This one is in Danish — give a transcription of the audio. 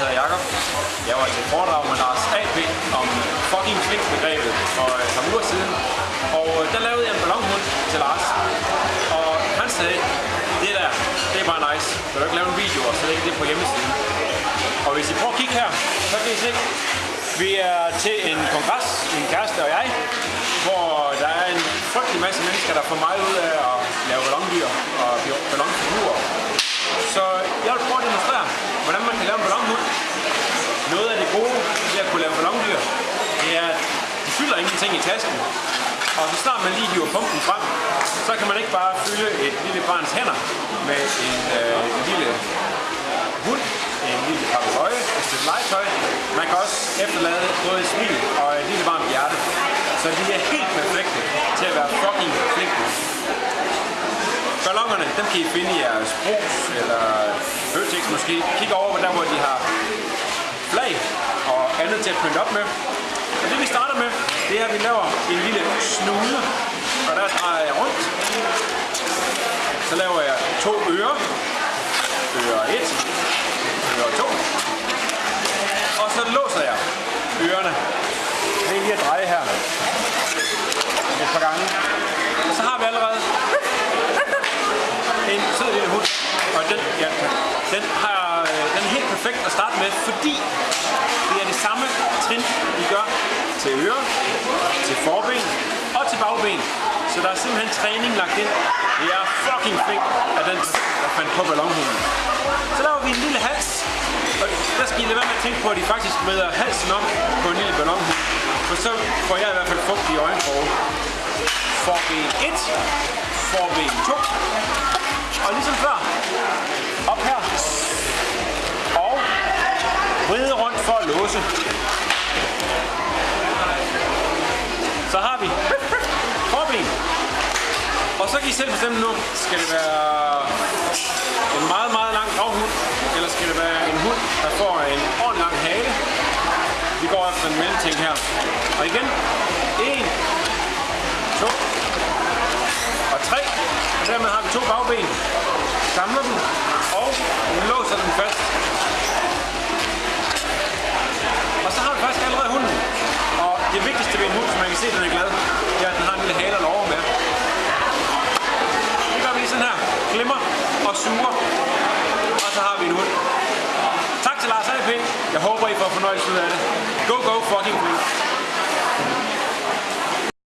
hedder Jakob. Jeg var til foredrag med Lars A.P. om fucking flink begrebet for et par uger siden. Og øh, der lavede jeg en ballonhund til Lars. Og han sagde, det der, det er bare nice. Du kan ikke lave en video og så lægge det på hjemmesiden? Og hvis I prøver at kigge her, så kan I se, vi er til en kongres, min kæreste og jeg, hvor der er en frygtelig masse mennesker, der får meget ud af at lave ballondyr og ballon Så jeg vil prøve at demonstrere, hvordan man kan lave en ballonhund. Noget af det gode ved at kunne lave ballondyr, det er, at ting i tasken. Og så snart man lige hiver pumpen frem, så kan man ikke bare fylde et lille barns hænder med en, øh, en lille hund, en lille papegøje, et stykke legetøj. Man kan også efterlade både et smil og et lille varmt hjerte. Så de er helt perfekte til at være fucking flinke. Ballongerne, dem kan I finde i jeres brus eller Føtex måske. Kig over der, hvor de har flag og andet til at pynte op med. Og det vi starter med, det er at vi laver en lille snude, og der drejer jeg rundt. Så laver jeg to ører. Øre 1, øre 2. Og så låser jeg ørerne. Det er lige at dreje her et par gange. Og så har vi allerede en sød lille hund. Og den, ja, den, har, øh, den er helt perfekt at starte med, fordi det er det samme trin, vi gør til ører, til forben og til bagben. Så der er simpelthen træning lagt ind. Det er fucking fedt, at den, der fandt på ballonhunden. Så laver vi en lille hals. Og der skal I lade være med at tænke på, at de faktisk vrider halsen om på en lille ballonhund. For så får jeg i hvert fald fugt i øjenkrog. Forben 1, forben 2, og ligesom før, op her, og vride rundt for at låse. Og så kan I selv bestemme nu, skal det være en meget, meget lang gravhund, eller skal det være en hund, der får en ordentlig lang hale. Vi går efter en mellemting her. Og igen, 1, 2 og 3. Og dermed har vi to bagben. Samler den og låser den fast. Jeg håber, I får fornøjelse ud af det. Go, go, fucking please.